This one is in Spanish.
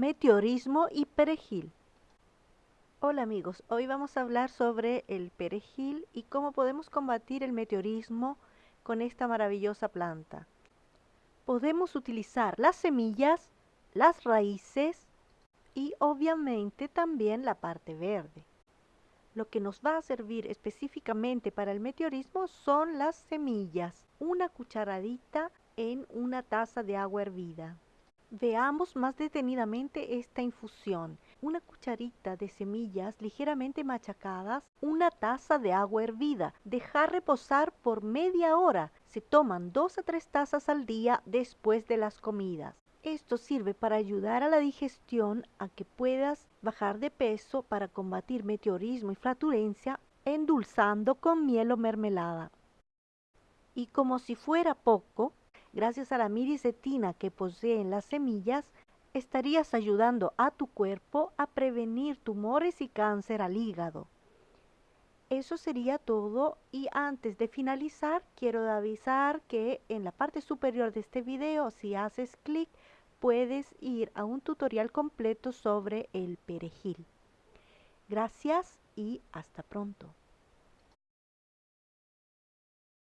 meteorismo y perejil. Hola amigos, hoy vamos a hablar sobre el perejil y cómo podemos combatir el meteorismo con esta maravillosa planta. Podemos utilizar las semillas, las raíces y obviamente también la parte verde. Lo que nos va a servir específicamente para el meteorismo son las semillas, una cucharadita en una taza de agua hervida. Veamos más detenidamente esta infusión. Una cucharita de semillas ligeramente machacadas, una taza de agua hervida. Dejar reposar por media hora. Se toman dos a tres tazas al día después de las comidas. Esto sirve para ayudar a la digestión a que puedas bajar de peso para combatir meteorismo y flatulencia endulzando con miel o mermelada. Y como si fuera poco, gracias a la miricetina que poseen las semillas, estarías ayudando a tu cuerpo a prevenir tumores y cáncer al hígado. Eso sería todo y antes de finalizar quiero avisar que en la parte superior de este video si haces clic puedes ir a un tutorial completo sobre el perejil. Gracias y hasta pronto.